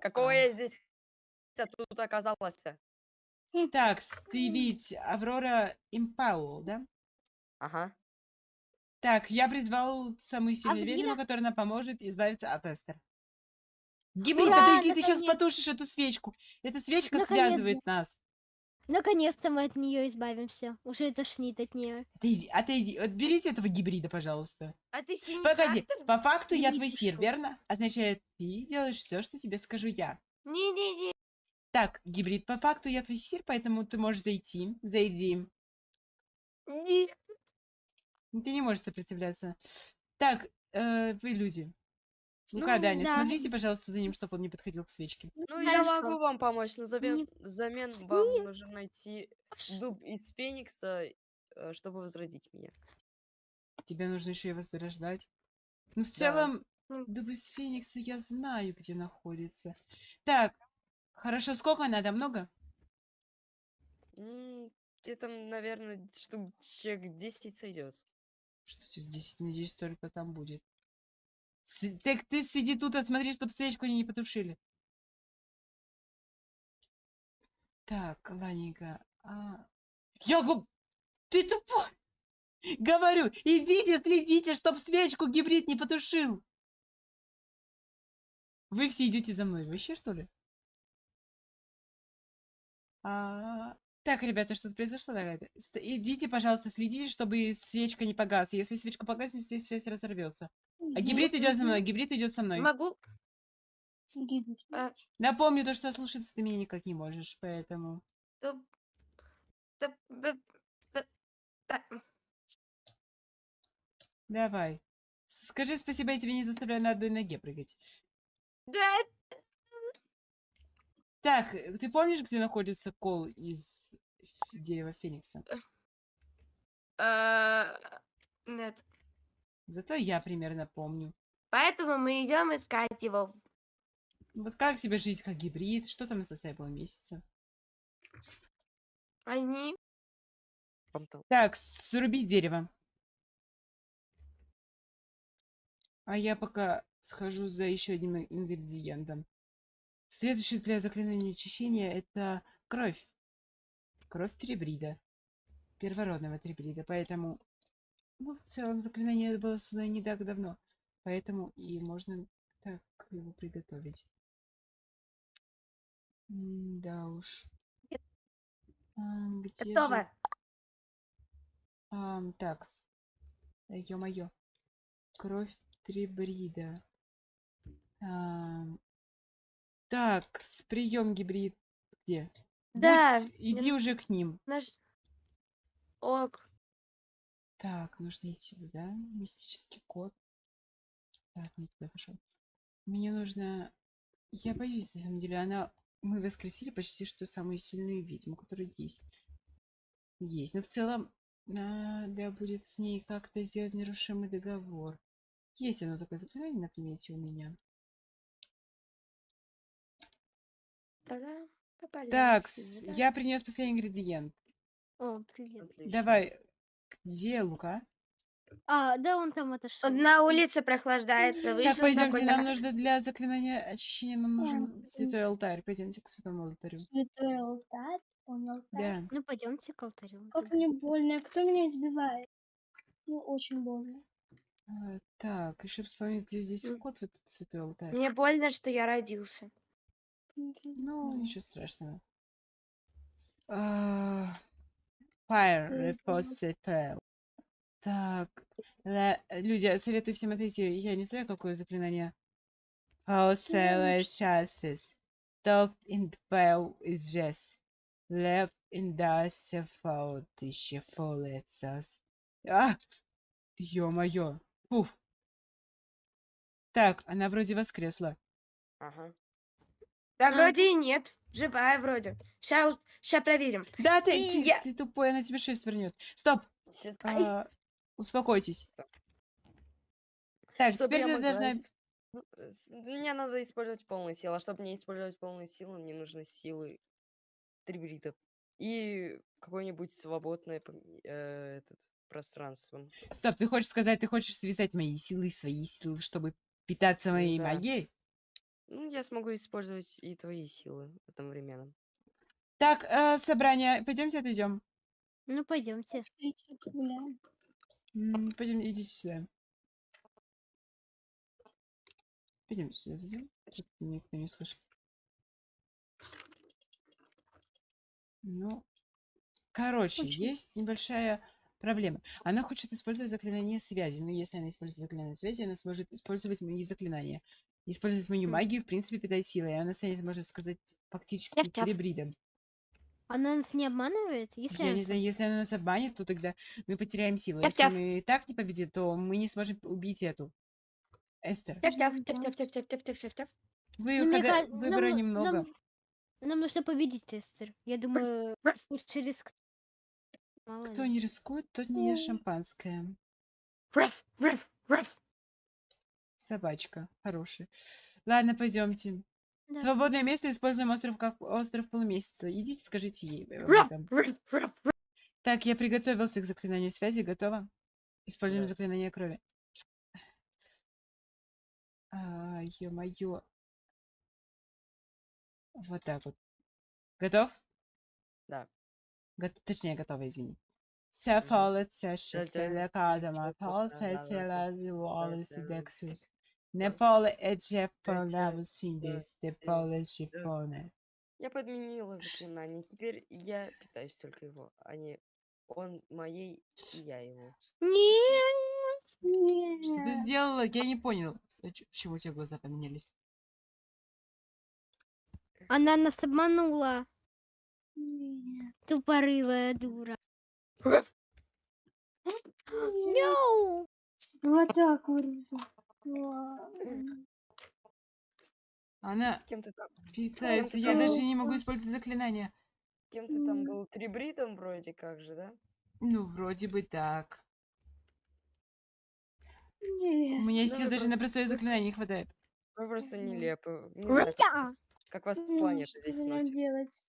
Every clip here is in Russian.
Какого я здесь тут оказалась? Так, ты ведь Аврора Импаул, да? Ага. Так, я призвал самую сильную Аврора? ведьму, которая нам поможет избавиться от Эстер. Гибрид, Ура, подойди, ты сейчас наконец- потушишь эту свечку. Эта свечка Наконец-то. связывает нас. Наконец-то мы от нее избавимся. Уже тошнит от нее. Отойди, отойди. Вот берите этого гибрида, пожалуйста. А ты синий Погоди, трактор? по факту я твой сир, верно? Означает, ты делаешь все, что тебе скажу я. Не-не-не. Так, гибрид, по факту я твой сир, поэтому ты можешь зайти. Зайди. не. Ты не можешь сопротивляться. Так, э, вы люди. Ну-ка, Ну, Даня, да. смотрите, пожалуйста, за ним, чтобы он не подходил к свечке. Ну, я Хорошо. могу вам помочь, но взамен, Не- взамен вам нужно найти дуб из Феникса, э, чтобы возродить меня. Тебе нужно еще и возрождать. Ну, в Да. целом, дуб из Феникса я знаю, где находится. Так, хорошо, сколько надо? Много? Где-то, наверное, штук человек 10 сойдет. Что тебе 10, надеюсь, только там будет. Так ты сиди тут и смотри, чтобы свечку не потушили. Так, ладненько. А... Я гу- Ты тупой! Говорю, идите, следите, чтоб свечку гибрид не потушил. Вы все идете за мной. Вообще, что ли? А, Так, ребята, что-то произошло? Ст- Идите, пожалуйста, следите, чтобы свечка не погасла. Если свечка погаснет, здесь связь разорвется. А гибрид идет за мной, гибрид идет со мной. Могу. А, Напомню то, что слушаться ты меня никак не можешь, поэтому... Давай. Скажи спасибо, я тебя не заставляю на одной ноге прыгать. да, Так, э, ты помнишь, где находится кол из дерева Феникса? а, Нет. Зато я примерно помню. Поэтому мы идем искать его. Вот как тебе жить как гибрид? Что там на составе было месяца? Они. Так, сруби дерево. А я пока схожу за еще одним ингредиентом. Следующее для заклинания очищения это кровь. Кровь трибрида. Первородного трибрида. Поэтому, ну, в целом, заклинание было создано не так давно. Поэтому и можно так его приготовить. М, Да уж. А, где же- Готово. Ам, такс. Ё-моё. Кровь трибрида. Ам, Так, с прием гибрид где? Да. Будь- иди уже к ним. Наш. Ок. Так, нужно идти, да? Мистический код. Так, не туда пошел. Мне нужно... Я боюсь, на самом деле, она... Мы воскресили почти что самую сильную ведьму, которая есть. Есть. Но в целом, надо будет с ней как-то сделать нерушимый договор. Есть оно такое заклинание на примете у меня. Так, да. я принес последний ингредиент. О, привет. Отлично. Давай, где Лука? А, да, он там отошел. На улице прохлаждается. Так, вышел пойдемте, такой, нам так, нужно для заклинания очищения, нам нужен м. святой алтарь. Пойдемте к святому алтарю. Святой алтарь, он алтарь. Да. Ну, пойдемте к алтарю. Как мне больно, кто меня избивает? Ну, очень больно. А, так, еще вспомнить, где здесь вход в этот святой алтарь. Мне больно, что я родился. Ну, ничего страшного. А, Fire. Repository. Так, ла- люди, советую всем отойти. Я не знаю, какое заклинание. Falsele chances. Top in twelve is just. Left in the fault еще фолецас. А! Ё-моё. Фуф. Так, она вроде воскресла. Ага. Да А. вроде и нет. Живая вроде. Сейчас ща проверим. Да, ты, И ты, я- ты тупой, она тебе шесть вернет. Стоп, Сейчас, а, успокойтесь. Так, Чтоб теперь ты могла должна... ну, Мне надо использовать полные силы, а чтобы не использовать полные силы, мне нужны силы трибритов. И какое-нибудь свободное э, этот, пространство. Стоп, ты хочешь сказать, ты хочешь связать мои силы и свои силы, чтобы питаться моей Да. магией? Ну, я смогу использовать и твои силы одновременно. Так, э, собрание. Пойдемте отойдем. Ну, пойдемте. Пойдем, идите сюда. Пойдем сюда зайдем. Никто не слышит. Ну, короче, Очень. есть небольшая проблема. Она хочет использовать заклинание связи, но если она использует заклинание связи, она сможет использовать мои заклинания. Использовать мою М. магию, в принципе, питает силой, и она станет, можно сказать, фактически Тяп-тяп. перебридом. Она нас не обманывает? Если Я она не знаю, если она нас обманет, то тогда мы потеряем силу. Если Тяп-тяп. мы так не победим, то мы не сможем убить эту. Эстер, вы, когда нам выбора ну- немного. Нам, нам нужно победить, Эстер. Я думаю, лучше риск. Мало Кто ли. не рискует, тот не ест шампанское. Раф, раф, раф. Собачка. Хорошая. Ладно, пойдемте. Да. Свободное место используем остров как остров полумесяца. Идите, скажите ей раф. Так, я приготовился к заклинанию связи. Готово? Используем Да. заклинание крови. А, ё-моё. Вот так вот. Готов? Да. Го- Точнее, готова, извини. Все фолет, все Да-да. шестеле кадама, Чё-то пол да-да-да. фесела, волосы Да-да-да. дексус. Не поле эдже Да-да. полаву синдис, те поле шифоне. Я подменила заклинание. Теперь я питаюсь только его, а не он моей и я его. Нет! Что ты Нет. сделала? Я не понял. Почему у тебя глаза поменялись? Она нас обманула. Нет. Тупорылая дура. Мяу! Вот так вот. Она Кем ты там? питается. ты Я там даже был? не могу использовать заклинание. Кем ты там был? Трибритом вроде как же, да? Ну, вроде бы так. У Нет. меня Ну, сил даже просто- на простое заклинание не хватает. Вы просто нелепы. Не знаю, как, как вас планета здесь делать?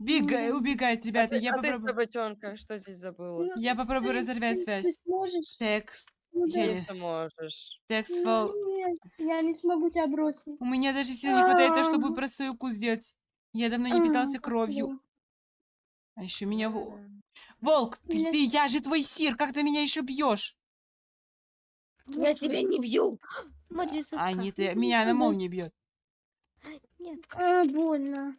Бегай, убегать, А ребята. ты, Я а ты, попробую. собачонка, что здесь забыла? Ну, Я попробую ты- разорвать ты- связь. Ты сможешь? Текст. Ну, да. Если можешь. Текст Ну, фол. нет, я не смогу тебя бросить. У меня даже сил не хватает, на, чтобы А. простой укус сделать. Я давно не питался А, кровью. да. А еще меня... Волк, ты, Меня- ты, я же твой сир, как ты меня еще бьешь? Я тебя не бью. Смотри, А, не ты, меня на молнии бьет. Нет. А, больно.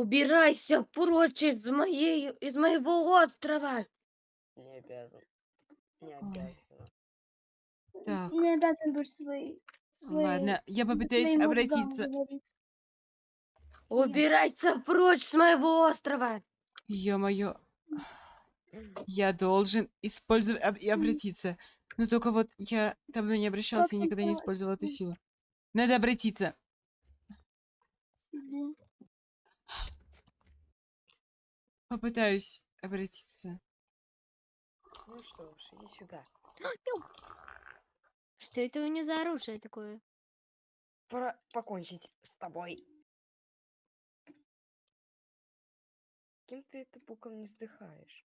Убирайся прочь из моей, из моего острова. Не обязан. Не обязан. Так. Не обязан быть своей. своей Ладно, я попытаюсь обратиться. Убирайся прочь с моего острова. Ё-моё. Я должен использовать об- и обратиться. Но только вот я давно не обращался и никогда не использовал эту силу. Надо обратиться. Сиди. Попытаюсь обратиться. Ну что ж, иди сюда. Что это у нее за оружие такое? Пора покончить с тобой. Кем ты это боком не вздыхаешь?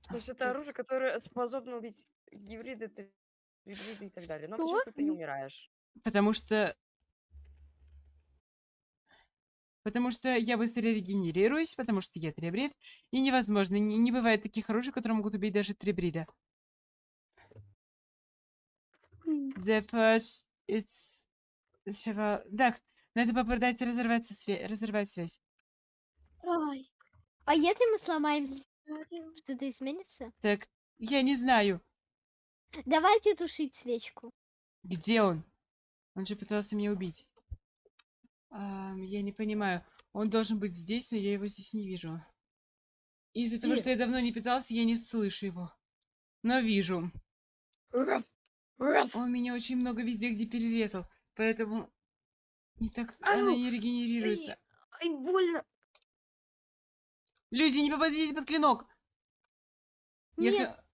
Слушай, это так. оружие, которое способно убить гибриды, гибриды и так далее. Но Что? почему ты не умираешь? Потому что... Потому что я быстрее регенерируюсь, потому что я трибрид, и невозможно, не, не бывает таких оружий, которые могут убить даже трибрида. М, The first it's... several- Так, надо попытаться разорвать, свя- разорвать связь. Ай. А если мы говорю. что-то изменится? Так, я не знаю, Давайте тушить свечку. где он. Он же пытался меня убить. Ам, я не понимаю. Он должен быть здесь, но я его здесь не вижу. Из-за того, что я давно не питался, я не слышу его. Но вижу. Он меня очень много везде, где перерезал. Поэтому не так Ау! она не регенерируется. Ай, больно. Люди, не попадите под клинок! Если... Нет.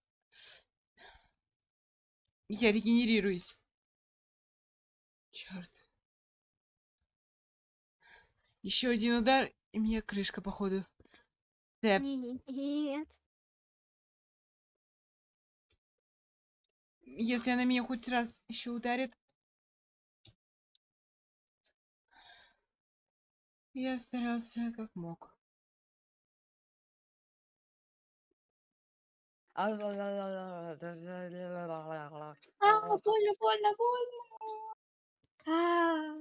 Я регенерируюсь. Еще один удар, и мне крышка, походу. Тэп. Нет. Если она меня хоть раз еще ударит. Я старался как мог. А, больно, больно, больно. А,